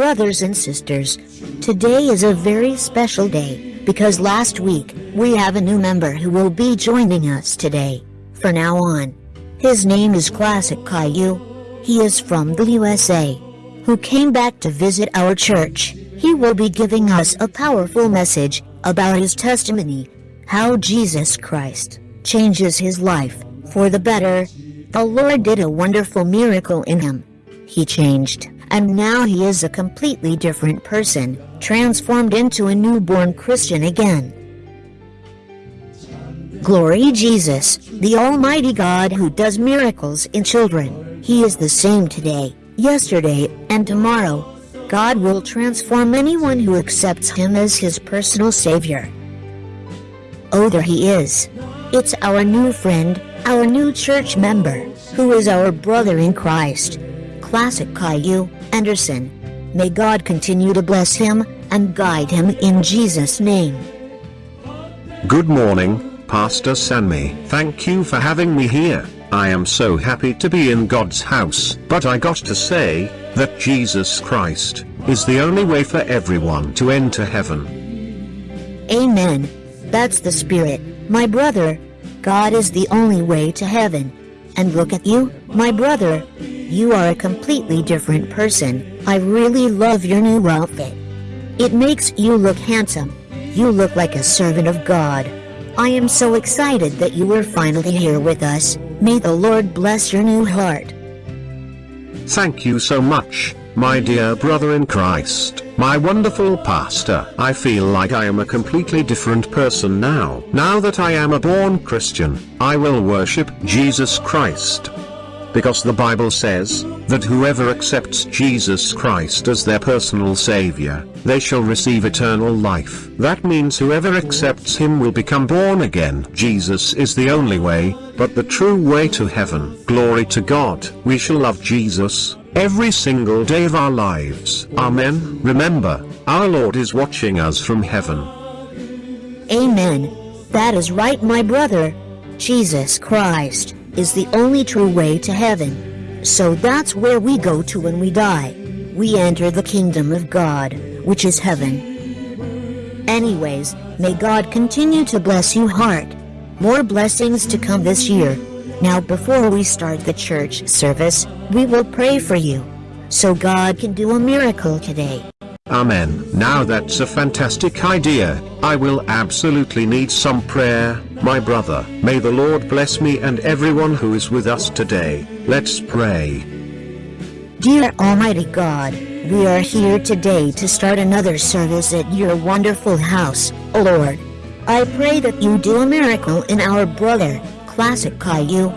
brothers and sisters. Today is a very special day, because last week, we have a new member who will be joining us today. For now on. His name is Classic Caillou. He is from the USA, who came back to visit our church. He will be giving us a powerful message about his testimony, how Jesus Christ changes his life for the better. The Lord did a wonderful miracle in him. He changed, and now he is a completely different person, transformed into a newborn Christian again. Glory Jesus, the Almighty God who does miracles in children. He is the same today, yesterday, and tomorrow. God will transform anyone who accepts him as his personal savior. Oh, there he is. It's our new friend, our new church member, who is our brother in Christ. Classic Caillou Anderson. May God continue to bless him and guide him in Jesus' name. Good morning, Pastor Sanmi. Thank you for having me here. I am so happy to be in God's house. But I got to say, that Jesus Christ, is the only way for everyone to enter heaven. Amen. That's the Spirit, my brother. God is the only way to heaven. And look at you, my brother. You are a completely different person. I really love your new outfit. It makes you look handsome. You look like a servant of God. I am so excited that you are finally here with us. May the Lord bless your new heart. Thank you so much, my dear brother in Christ, my wonderful pastor. I feel like I am a completely different person now. Now that I am a born Christian, I will worship Jesus Christ. Because the Bible says, that whoever accepts Jesus Christ as their personal savior, they shall receive eternal life. That means whoever accepts him will become born again. Jesus is the only way, but the true way to heaven. Glory to God. We shall love Jesus, every single day of our lives. Amen. Remember, our Lord is watching us from heaven. Amen. That is right, my brother. Jesus Christ is the only true way to heaven. So that's where we go to when we die. We enter the kingdom of God, which is heaven. Anyways, may God continue to bless you heart. More blessings to come this year. Now before we start the church service, we will pray for you. So God can do a miracle today. Amen. Now that's a fantastic idea. I will absolutely need some prayer, my brother. May the Lord bless me and everyone who is with us today. Let's pray. Dear Almighty God, we are here today to start another service at your wonderful house, O Lord. I pray that you do a miracle in our brother, Classic Caillou,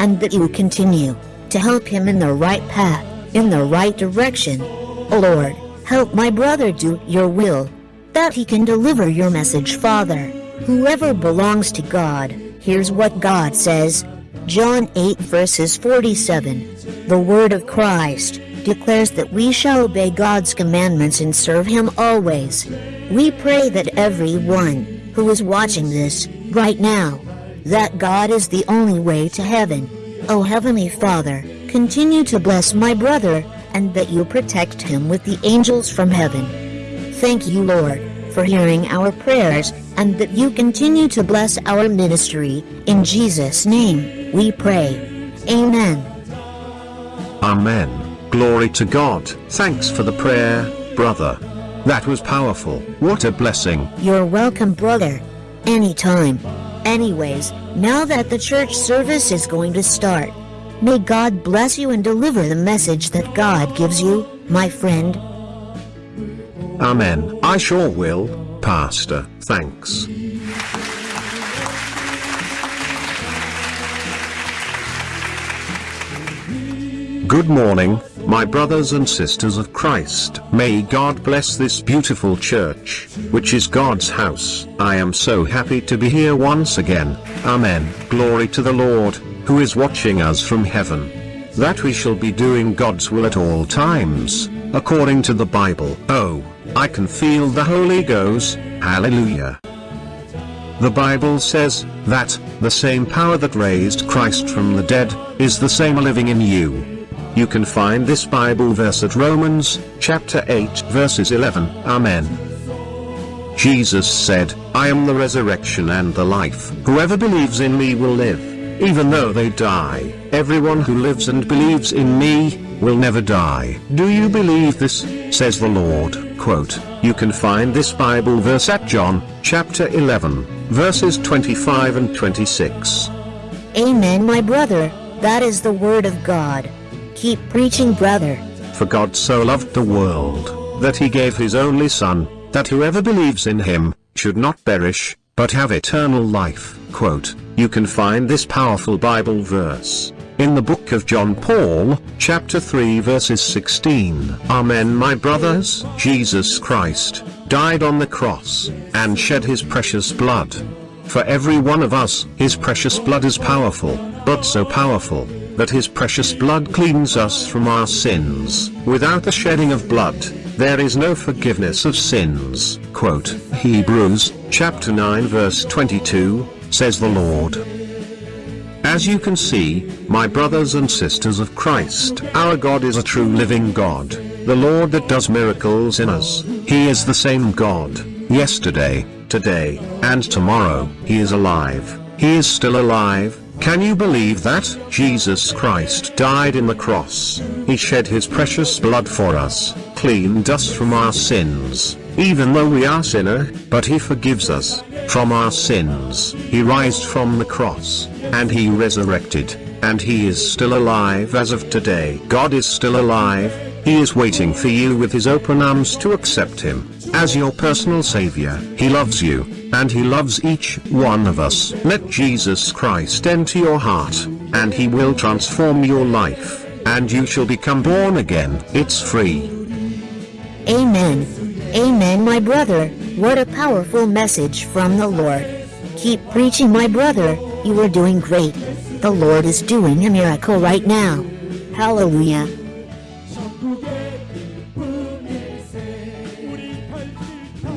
and that you continue to help him in the right path, in the right direction. O Lord, help my brother do your will, that he can deliver your message, Father. Whoever belongs to God, here's what God says. John 8 verses 47. The word of Christ declares that we shall obey God's commandments and serve him always. We pray that everyone who is watching this right now, that God is the only way to heaven. O Heavenly Father, continue to bless my brother and that you protect him with the angels from heaven. Thank you, Lord, for hearing our prayers and that you continue to bless our ministry. In Jesus' name, we pray. Amen. Amen. Glory to God. Thanks for the prayer, brother. That was powerful. What a blessing. You're welcome, brother. Anytime. Anyways, now that the church service is going to start, may God bless you and deliver the message that God gives you, my friend. Amen. I sure will, Pastor. Thanks. Good morning, my brothers and sisters of Christ. May God bless this beautiful church, which is God's house. I am so happy to be here once again. Amen. Glory to the Lord, who is watching us from heaven. That we shall be doing God's will at all times, according to the Bible. Oh, I can feel the Holy Ghost. Hallelujah. The Bible says, that, the same power that raised Christ from the dead, is the same living in you. You can find this Bible verse at Romans, chapter 8 verses 11. Amen. Jesus said, I am the resurrection and the life. Whoever believes in me will live, even though they die. Everyone who lives and believes in me, will never die. Do you believe this? says the Lord. Quote, you can find this Bible verse at John, chapter 11, verses 25 and 26. Amen, my brother. That is the word of God. Keep preaching, brother. For God so loved the world, that he gave his only Son, that whoever believes in him, should not perish, but have eternal life. Quote, you can find this powerful Bible verse in the book of John Paul, chapter 3 verses 16. Amen my brothers, Jesus Christ, died on the cross, and shed his precious blood. For every one of us, his precious blood is powerful, but so powerful, that his precious blood cleans us from our sins. Without the shedding of blood, there is no forgiveness of sins. Quote, Hebrews, chapter 9 verse 22, says the Lord. As you can see, my brothers and sisters of Christ, our God is a true living God, the Lord that does miracles in us. He is the same God, yesterday, today, and tomorrow. He is alive. He is still alive, can you believe that? Jesus Christ died in the cross. He shed his precious blood for us, cleaned us from our sins, even though we are sinner, but he forgives us, from our sins. He rised from the cross, and he resurrected, and he is still alive as of today. God is still alive, he is waiting for you with his open arms to accept him, as your personal savior. He loves you, and he loves each one of us. Let Jesus Christ enter your heart, and he will transform your life, and you shall become born again. It's free. Amen. Amen my brother, what a powerful message from the Lord. Keep preaching my brother, you are doing great. The Lord is doing a miracle right now. Hallelujah.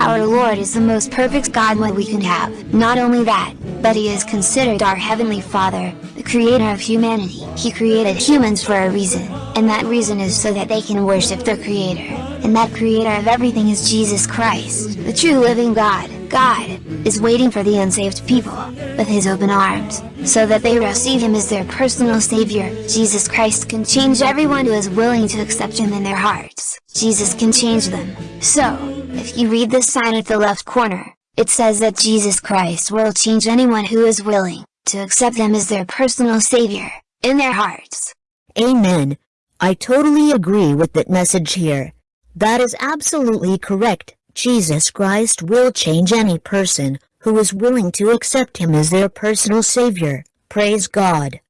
Our Lord is the most perfect God what we can have. Not only that, but He is considered our Heavenly Father, the Creator of humanity. He created humans for a reason, and that reason is so that they can worship their Creator. And that Creator of everything is Jesus Christ, the true living God. God is waiting for the unsaved people, with His open arms, so that they receive Him as their personal Savior. Jesus Christ can change everyone who is willing to accept Him in their hearts. Jesus can change them. So, if you read this sign at the left corner, it says that Jesus Christ will change anyone who is willing to accept them as their personal savior, in their hearts. Amen. I totally agree with that message here. That is absolutely correct. Jesus Christ will change any person who is willing to accept him as their personal savior. Praise God.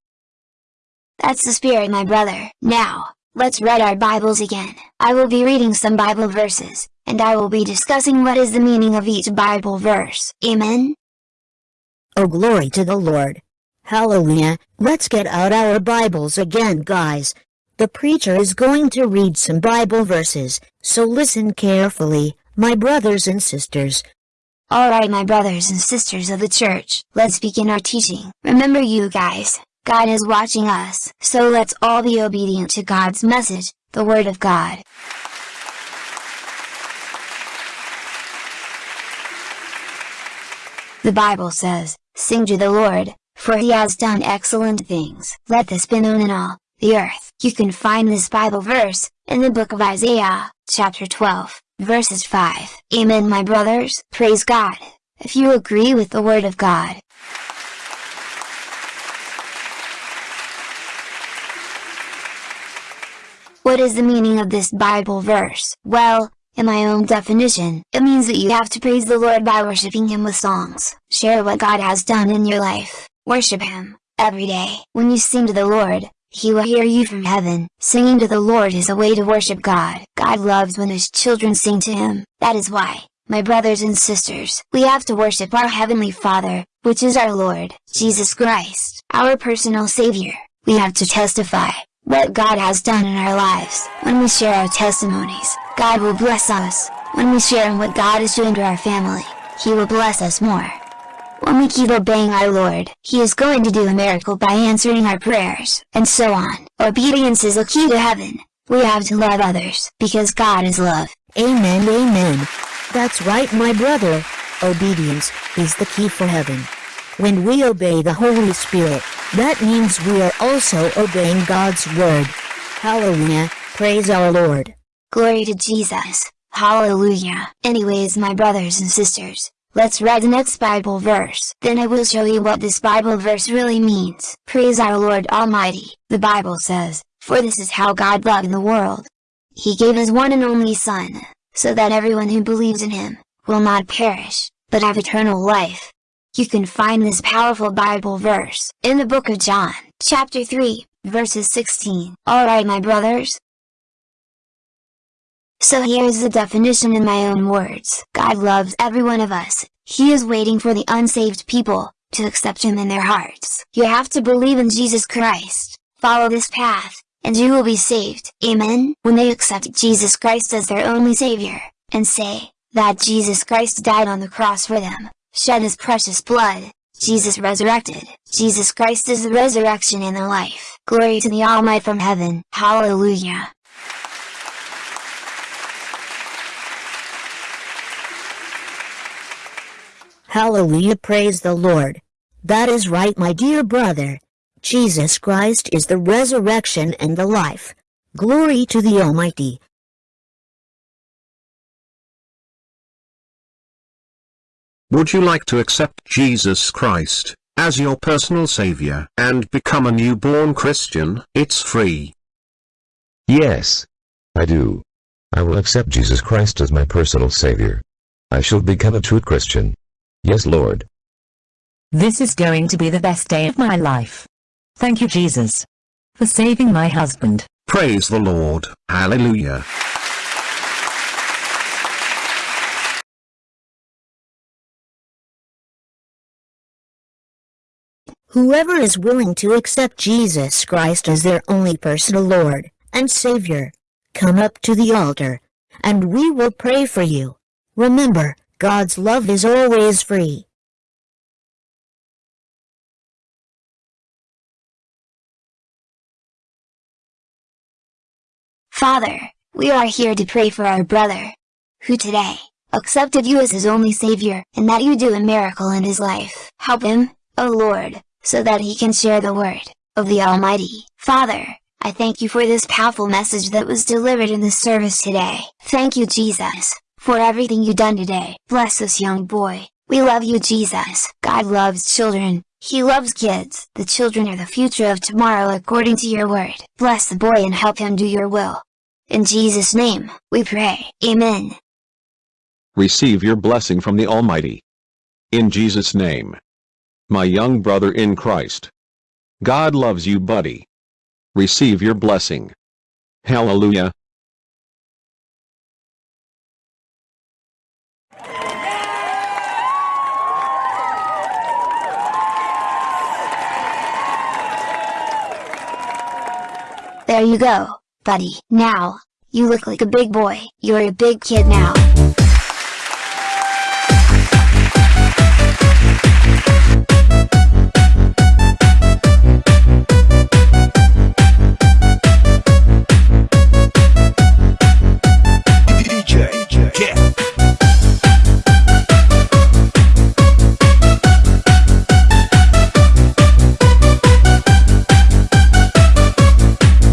That's the spirit my brother. Now, let's read our Bibles again. I will be reading some Bible verses, and I will be discussing what is the meaning of each Bible verse. Amen? Oh glory to the Lord. Hallelujah. Let's get out our Bibles again guys. The preacher is going to read some Bible verses, so listen carefully, my brothers and sisters. Alright my brothers and sisters of the church, let's begin our teaching. Remember you guys, God is watching us, so let's all be obedient to God's message, the Word of God. The Bible says, Sing to the Lord, for he has done excellent things. Let this be known in all the earth. You can find this Bible verse, in the book of Isaiah, chapter 12, verses 5. Amen my brothers. Praise God, if you agree with the word of God. What is the meaning of this Bible verse? Well, in my own definition, it means that you have to praise the Lord by worshiping Him with songs. Share what God has done in your life. Worship Him, every day. When you sing to the Lord, He will hear you from heaven. Singing to the Lord is a way to worship God. God loves when His children sing to Him. That is why, my brothers and sisters, we have to worship our Heavenly Father, which is our Lord, Jesus Christ, our personal Savior. We have to testify, what God has done in our lives. When we share our testimonies, God will bless us. When we share in what God is doing to our family, He will bless us more. When we keep obeying our Lord, He is going to do a miracle by answering our prayers, and so on. Obedience is the key to heaven. We have to love others, because God is love. Amen, amen. That's right, my brother. Obedience is the key for heaven. When we obey the Holy Spirit, that means we are also obeying God's word. Hallelujah, praise our Lord. Glory to Jesus. Hallelujah. Anyways my brothers and sisters, let's read the next Bible verse. Then I will show you what this Bible verse really means. Praise our Lord Almighty. The Bible says, For this is how God loved the world. He gave his one and only Son, so that everyone who believes in him, will not perish, but have eternal life. You can find this powerful Bible verse in the book of John, chapter 3, verses 16. Alright my brothers, so here's the definition in my own words. God loves every one of us, He is waiting for the unsaved people, to accept Him in their hearts. You have to believe in Jesus Christ, follow this path, and you will be saved. Amen. When they accept Jesus Christ as their only Savior, and say, that Jesus Christ died on the cross for them, shed His precious blood, Jesus resurrected. Jesus Christ is the resurrection and the life. Glory to the Almighty from heaven. Hallelujah. Hallelujah, praise the Lord. That is right, my dear brother. Jesus Christ is the resurrection and the life. Glory to the Almighty. Would you like to accept Jesus Christ as your personal savior and become a newborn Christian? It's free. Yes. I do. I will accept Jesus Christ as my personal Savior. I shall become a true Christian. Yes, Lord. This is going to be the best day of my life. Thank you Jesus. For saving my husband. Praise the Lord. Hallelujah. Whoever is willing to accept Jesus Christ as their only personal Lord and Savior, come up to the altar, and we will pray for you. Remember, God's love is always free. Father, we are here to pray for our brother, who today, accepted you as his only savior, and that you do a miracle in his life. Help him, O Lord, so that he can share the word, of the Almighty. Father, I thank you for this powerful message that was delivered in this service today. Thank you Jesus, for everything you done today. Bless this young boy. We love you Jesus. God loves children. He loves kids. The children are the future of tomorrow according to your word. Bless the boy and help him do your will. In Jesus' name, we pray. Amen. Receive your blessing from the Almighty. In Jesus' name. My young brother in Christ. God loves you buddy. Receive your blessing. Hallelujah. There you go, buddy. Now, you look like a big boy. You're a big kid now.